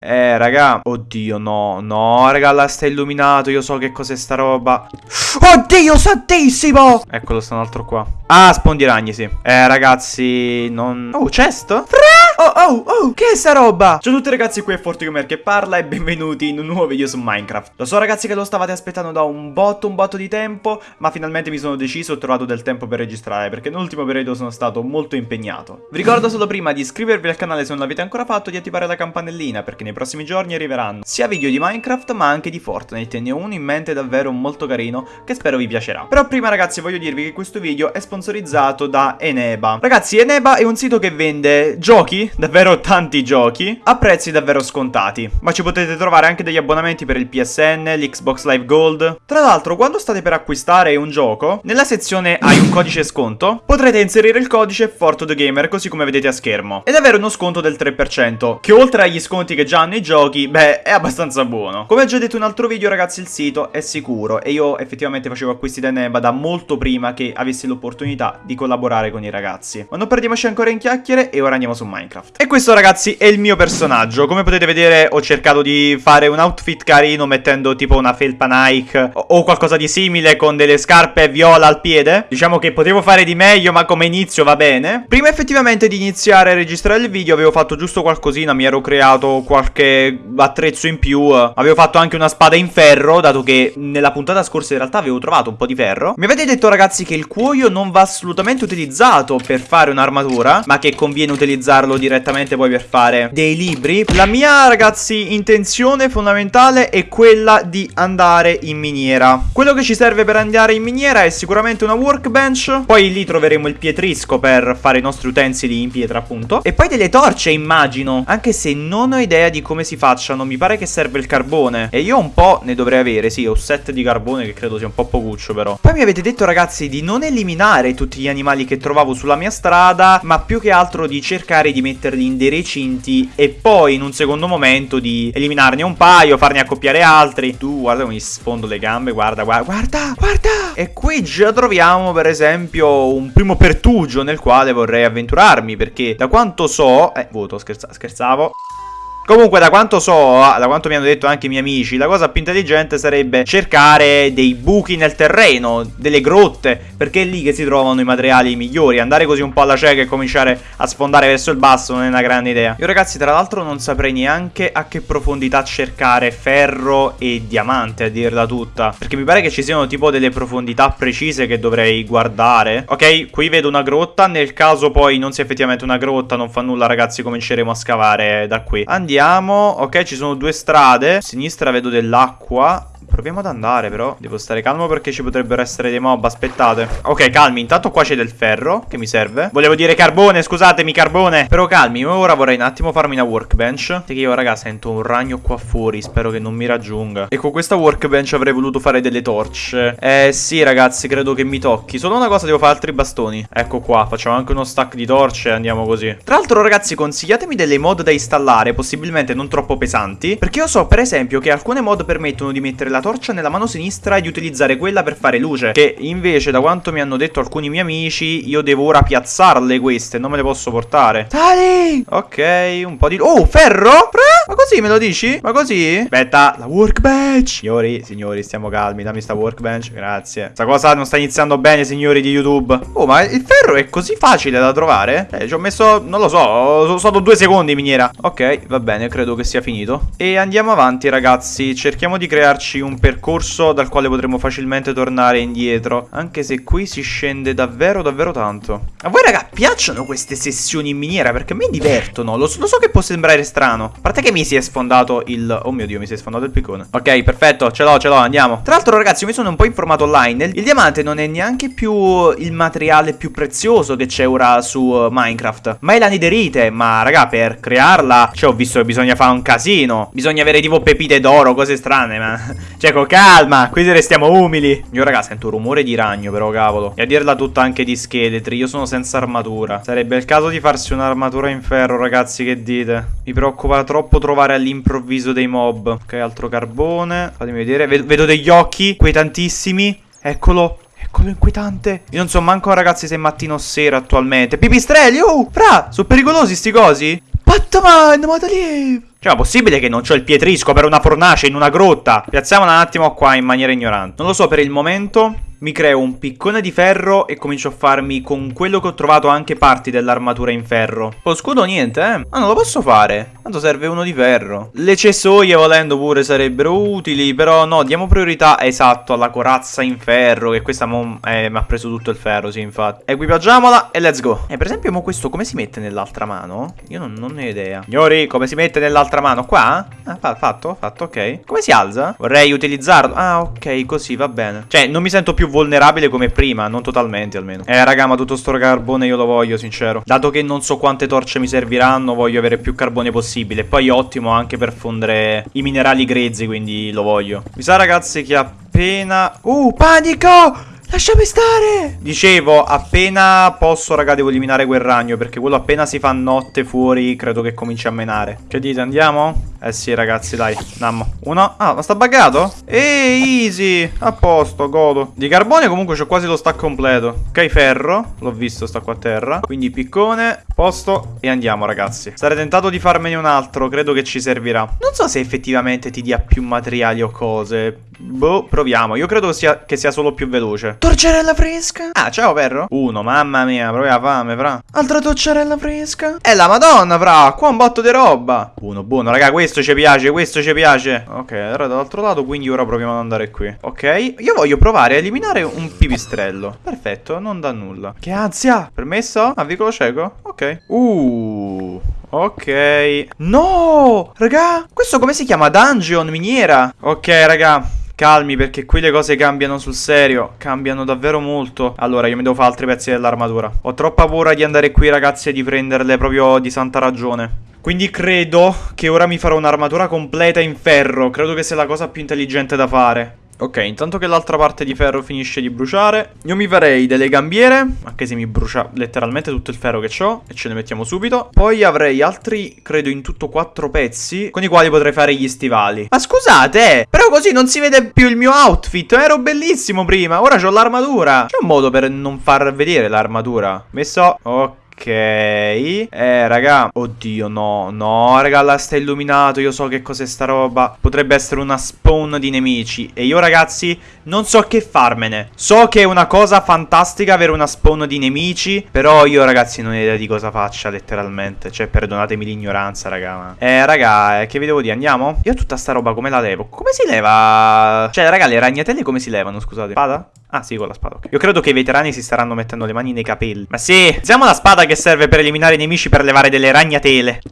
Eh, raga. Oddio, no, no, raga, là sta illuminato. Io so che cos'è sta roba. Oddio, santissimo! Eccolo, sta un altro qua. Ah, spondi ragni, sì. Eh, ragazzi, non... Oh, chest? Fra! Oh, oh, oh, che è sta roba? Ciao a tutti ragazzi, qui è FortiGamer che parla e benvenuti in un nuovo video su Minecraft. Lo so ragazzi che lo stavate aspettando da un botto, un botto di tempo, ma finalmente mi sono deciso ho trovato del tempo per registrare, perché nell'ultimo periodo sono stato molto impegnato. Vi ricordo solo prima di iscrivervi al canale se non l'avete ancora fatto, di attivare la campanellina, perché nei prossimi giorni arriveranno sia video di Minecraft ma anche di Fortnite, ne ho uno in mente davvero molto carino, che spero vi piacerà. Però prima ragazzi voglio dirvi che questo video è sponsorizzato da Eneba. Ragazzi, Eneba è un sito che vende giochi, davvero tanti giochi a prezzi davvero scontati. Ma ci potete trovare anche degli abbonamenti per il PSN, l'Xbox Live Gold. Tra l'altro, quando state per acquistare un gioco, nella sezione hai un codice sconto, potrete inserire il codice FortoTheGamer così come vedete a schermo. Ed avere uno sconto del 3%, che oltre agli sconti che già hanno i giochi, beh, è abbastanza buono. Come ho già detto in un altro video, ragazzi, il sito è sicuro e io effettivamente facevo acquisti da Neba da molto prima che avessi l'opportunità di collaborare con i ragazzi. Ma non perdiamoci ancora in chiacchiere e ora andiamo su Minecraft. E questo, ragazzi, è il mio personaggio. Come potete vedere ho cercato di fare un outfit carino Mettendo tipo una felpa Nike O qualcosa di simile con delle scarpe viola al piede. Diciamo che potevo fare di meglio ma come inizio va bene. Prima effettivamente di iniziare a registrare il video Avevo fatto giusto qualcosina. Mi ero creato qualche attrezzo in più. Avevo fatto anche una spada in ferro Dato che nella puntata scorsa in realtà avevo trovato un po' di ferro. Mi avete detto ragazzi che il cuoio non va assolutamente utilizzato per fare un'armatura Ma che conviene utilizzarlo direttamente poi per fare dei libri. La mia ragazzi intenzione fondamentale è quella di andare in miniera. Quello che ci serve per andare in miniera è sicuramente una workbench. Poi lì troveremo il pietrisco per fare i nostri utensili in pietra appunto. E poi delle torce immagino. Anche se non ho idea di come si facciano Mi pare che serve il carbone. E io un po' ne dovrei avere Sì ho set di carbone che credo sia un po' pocuccio però. Poi mi avete detto ragazzi di non eliminare tutti gli animali che trovavo sulla mia strada Ma più che altro di cercare di metterli in dei recinti e poi in un secondo momento di eliminarne un paio, farne accoppiare altri. Tu guarda come mi sfondo le gambe, guarda, guarda, guarda, guarda! E qui già troviamo per esempio un primo pertugio nel quale vorrei avventurarmi perché da quanto so... Eh, voto, scherza scherzavo. Comunque da quanto so, da quanto mi hanno detto anche i miei amici, la cosa più intelligente sarebbe cercare dei buchi nel terreno, delle grotte, perché è lì che si trovano i materiali migliori. Andare così un po' alla cieca e cominciare a sfondare verso il basso non è una grande idea. Io ragazzi tra l'altro non saprei neanche a che profondità cercare ferro e diamante a dirla tutta. Perché mi pare che ci siano tipo delle profondità precise che dovrei guardare. Ok, qui vedo una grotta, nel caso poi non sia effettivamente una grotta, non fa nulla ragazzi, cominceremo a scavare da qui. Andiamo Andiamo Ok ci sono due strade. A sinistra vedo dell'acqua Proviamo ad andare però. Devo stare calmo perché ci potrebbero essere dei mob Aspettate. Ok calmi Intanto qua c'è del ferro Che mi serve. Volevo dire carbone Scusatemi carbone. Però calmi Ora vorrei un attimo farmi una workbench. Che io raga sento un ragno qua fuori Spero che non mi raggiunga. E con questa workbench avrei voluto fare delle torce. Eh sì ragazzi Credo che mi tocchi. Solo una cosa Devo fare altri bastoni. Ecco qua Facciamo anche uno stack di torce andiamo così. Tra l'altro ragazzi Consigliatemi delle mod da installare Possibilmente non troppo pesanti Perché io so per esempio Che alcune mod permettono di mettere la la torcia nella mano sinistra e di utilizzare quella per fare luce Che invece da quanto mi hanno detto alcuni miei amici Io devo ora piazzarle queste, non me le posso portare Dai! Ok, un po' di... Oh, ferro? Ma così me lo dici? Ma così? Aspetta, la workbench Signori, signori, stiamo calmi, dammi sta workbench, grazie Sta cosa non sta iniziando bene, signori di YouTube Oh, ma il ferro è così facile da trovare? Eh, ci ho messo, non lo so, sono stato due secondi miniera Ok, va bene, credo che sia finito E andiamo avanti, ragazzi Cerchiamo di crearci un un percorso dal quale potremo facilmente tornare indietro. Anche se qui si scende davvero davvero tanto. A voi raga piacciono queste sessioni in miniera? Perché a me divertono. Lo, lo so che può sembrare strano. A parte che mi si è sfondato il... Oh mio dio mi si è sfondato il piccone. Ok perfetto ce l'ho ce l'ho andiamo. Tra l'altro ragazzi mi sono un po' informato online. Il diamante non è neanche più il materiale più prezioso che c'è ora su uh, Minecraft. Ma è la nederite. Ma raga per crearla... Cioè ho visto che bisogna fare un casino. Bisogna avere tipo pepite d'oro, cose strane. Ma cioè, con calma, qui restiamo umili. Io, raga, sento un rumore di ragno, però, cavolo. E a dirla tutta anche di scheletri. Io sono senza armatura. Sarebbe il caso di farsi un'armatura in ferro, ragazzi, che dite? Mi preoccupa troppo trovare all'improvviso dei mob. Ok, altro carbone. Fatemi vedere. Vedo, vedo degli occhi, quei tantissimi. Eccolo. Eccolo inquietante. Io non so manco, ragazzi, se è mattino o sera attualmente. Pipistrelli, oh! Fra, sono pericolosi sti cosi? Batman, Modalive! Cioè, ma possibile che non c'ho il pietrisco per una fornace in una grotta? Piazziamola un attimo qua in maniera ignorante. Non lo so per il momento mi creo un piccone di ferro e comincio a farmi con quello che ho trovato anche parti dell'armatura in ferro. Lo scudo niente, eh? Ma non lo posso fare. Tanto serve uno di ferro. Le cessoie volendo pure sarebbero utili, però no, diamo priorità, esatto, alla corazza in ferro, che questa eh, mi ha preso tutto il ferro, sì, infatti. Equipaggiamola e let's go. Eh, per esempio, mo questo come si mette nell'altra mano? Io non, non ne ho idea. Signori, come si mette nell'altra mano? Qua? Ah, fatto, fatto, ok. Come si alza? Vorrei utilizzarlo. Ah, ok, così, va bene. Cioè, non mi sento più vulnerabile come prima, non totalmente almeno. Eh raga, ma tutto sto carbone io lo voglio, sincero. Dato che non so quante torce mi serviranno, voglio avere più carbone possibile. Poi ottimo anche per fondere i minerali grezzi, quindi lo voglio. Mi sa ragazzi che appena... Uh, panico! Lasciami stare! Dicevo, appena posso, raga, devo eliminare quel ragno. Perché quello appena si fa notte fuori, credo che cominci a menare. Che dite, andiamo? Eh sì, ragazzi, dai. Andiamo. Uno. Ah, ma sta buggato? Ehi, easy. A posto, godo. Di carbone comunque c'ho quasi lo stack completo. Ok, ferro. L'ho visto, sta qua a terra. Quindi piccone, posto e andiamo, ragazzi. Sarei tentato di farmene un altro. Credo che ci servirà. Non so se effettivamente ti dia più materiali o cose. Boh, proviamo. Io credo sia, che sia solo più veloce. Torcerella fresca. Ah, ciao, perro. Uno, mamma mia, proprio la fame, fra. Altra torcerella fresca. È la madonna, fra. Qua un botto di roba. Buono, buono, raga, questo ci piace, questo ci piace. Ok, allora dall'altro lato, quindi ora proviamo ad andare qui. Ok, io voglio provare a eliminare un pipistrello. Perfetto, non dà nulla. Che ansia. Permesso? A vicolo cieco? Ok. Uh... Ok. No! Raga, questo come si chiama? Dungeon, miniera. Ok, raga. Calmi perché qui le cose cambiano sul serio Cambiano davvero molto. Allora io mi devo fare altri pezzi dell'armatura. Ho troppa paura di andare qui ragazzi e di prenderle proprio di santa ragione. Quindi credo che ora mi farò un'armatura completa in ferro. Credo che sia la cosa più intelligente da fare Ok, intanto che l'altra parte di ferro finisce di bruciare. Io mi farei delle gambiere Anche se mi brucia letteralmente tutto il ferro che ho E ce ne mettiamo subito. Poi avrei altri, credo in tutto quattro pezzi Con i quali potrei fare gli stivali. Ma scusate, però così non si vede più il mio outfit. Ero bellissimo prima, ora ho l'armatura. C'è un modo per non far vedere l'armatura? Messo, ok Ok. Eh raga. Oddio no. No raga là sta illuminato. Io so che cos'è sta roba. Potrebbe essere una spawn di nemici. E io ragazzi Non so che farmene. So che è una cosa fantastica Avere una spawn di nemici. Però io ragazzi non ho idea di cosa faccia Letteralmente. Cioè perdonatemi l'ignoranza raga ma... Eh raga eh, Che vi devo dire? Andiamo? Io tutta sta roba come la levo? Come si leva? Cioè raga le ragnatelle come si levano Scusate? Spada Ah sì, con la spada, ok. Io credo che i veterani si staranno mettendo le mani nei capelli. Ma sì, usiamo la spada che serve per eliminare i nemici per levare delle ragnatele.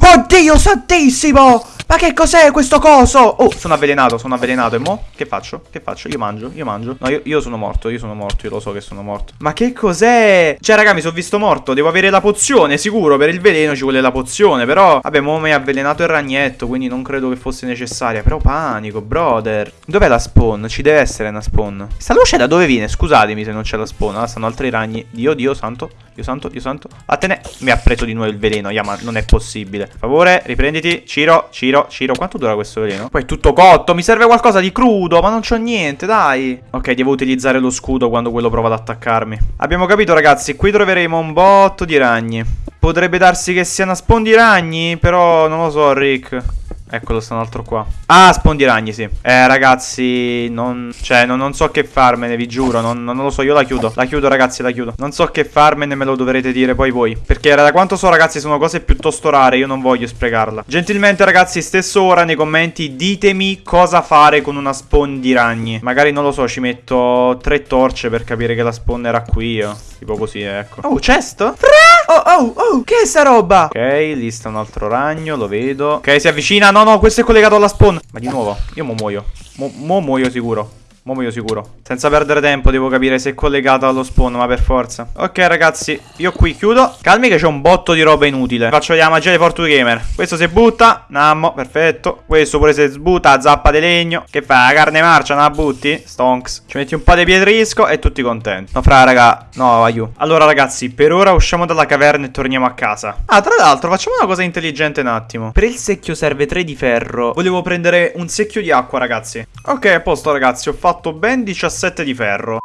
Oddio santissimo! Ma che cos'è questo coso? Oh, sono avvelenato, sono avvelenato. E mo? Che faccio? Che faccio? Io mangio, io mangio. No, io, io sono morto, io sono morto, io lo so che sono morto. Ma che cos'è? Cioè, raga, mi sono visto morto. Devo avere la pozione, sicuro. Per il veleno ci vuole la pozione. Però, vabbè, mo mi ha avvelenato il ragnetto, quindi non credo che fosse necessaria. Però panico, brother. Dov'è la spawn? Ci deve essere una spawn. Sta luce da dove viene? Scusatemi se non c'è la spawn. Ah, stanno altri ragni. Dio, Dio, santo. Dio santo, Dio santo. Vattene. Mi ha preso di nuovo il veleno. Yeah, ma non è possibile. Favore, riprenditi. Ciro, Ciro, Ciro. Quanto dura questo veleno? Poi è tutto cotto. Mi serve qualcosa di crudo, ma non c'ho niente, dai. Ok, devo utilizzare lo scudo quando quello prova ad attaccarmi. Abbiamo capito, ragazzi. Qui troveremo un botto di ragni. Potrebbe darsi che sia una spawn di ragni, però non lo so, Rick. Eccolo, sta un altro qua. Ah, spondiragni, sì. Eh, ragazzi, non... Cioè, non, non so che farmene, vi giuro. Non, non, lo so, io la chiudo. La chiudo, ragazzi, la chiudo. Non so che farmene, me lo dovrete dire poi voi. Perché da quanto so, ragazzi, sono cose piuttosto rare. Io non voglio sprecarla. Gentilmente, ragazzi, stesso ora nei commenti ditemi cosa fare con una spawn di ragni. Magari, non lo so, ci metto tre torce per capire che la spawn era qui io. Tipo così, ecco. Oh, chest? Fra! Oh, oh, oh, che è sta roba? Ok, lì sta un altro ragno, lo vedo. Ok, si avvicina. No, no, questo è collegato alla spawn. Ma di nuovo, io mo muoio. Mo, mo muoio sicuro. Mo io sicuro. Senza perdere tempo devo capire se è collegato allo spawn, ma per forza. Ok ragazzi, io qui chiudo. Calmi che c'è un botto di roba inutile. Faccio la magia di Fortune Gamer. Questo si butta. Nammo, perfetto. Questo pure si sbutta, zappa di legno. Che fa? La carne marcia, non la butti? Stonks. Ci metti un po' di pietrisco e tutti contenti. No, fra raga. No, aiuto. Allora ragazzi, per ora usciamo dalla caverna e torniamo a casa. Ah, tra l'altro facciamo una cosa intelligente un attimo. Per il secchio serve 3 di ferro. Volevo prendere un secchio di acqua ragazzi. Ok, a posto ragazzi, ho fatto fatto ben 17 di ferro.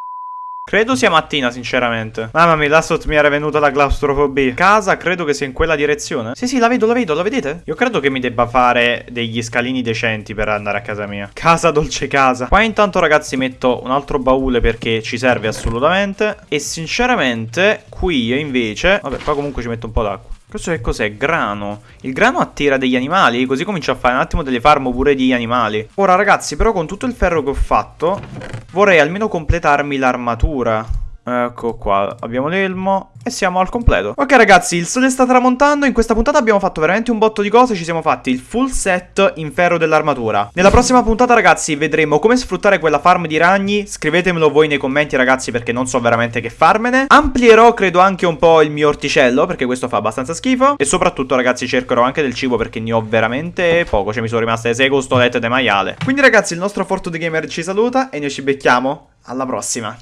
Credo sia mattina, sinceramente. Mamma mia, là sotto mi era venuta la claustrofobia. Casa, credo che sia in quella direzione. Sì, sì, la vedo, la vedo, la vedete? Io credo che mi debba fare degli scalini decenti per andare a casa mia. Casa dolce casa. Qua intanto, ragazzi, metto un altro baule perché ci serve assolutamente. E sinceramente, qui invece... Vabbè, qua comunque ci metto un po' d'acqua. Questo che cos'è? Grano. Il grano attira degli animali, così comincio a fare un attimo delle farm pure di animali. Ora ragazzi, però con tutto il ferro che ho fatto, vorrei almeno completarmi l'armatura. Ecco qua, abbiamo l'elmo e siamo al completo. Ok ragazzi, il sole sta tramontando In questa puntata abbiamo fatto veramente un botto di cose Ci siamo fatti il full set in ferro dell'armatura. Nella prossima puntata ragazzi vedremo come sfruttare quella farm di ragni Scrivetemelo voi nei commenti ragazzi perché non so veramente che farmene. Amplierò credo anche un po' il mio orticello Perché questo fa abbastanza schifo. E soprattutto ragazzi cercherò anche del cibo perché ne ho veramente poco Cioè mi sono rimaste 6 costolette di maiale. Quindi ragazzi il nostro Forto The Gamer ci saluta E noi ci becchiamo. Alla prossima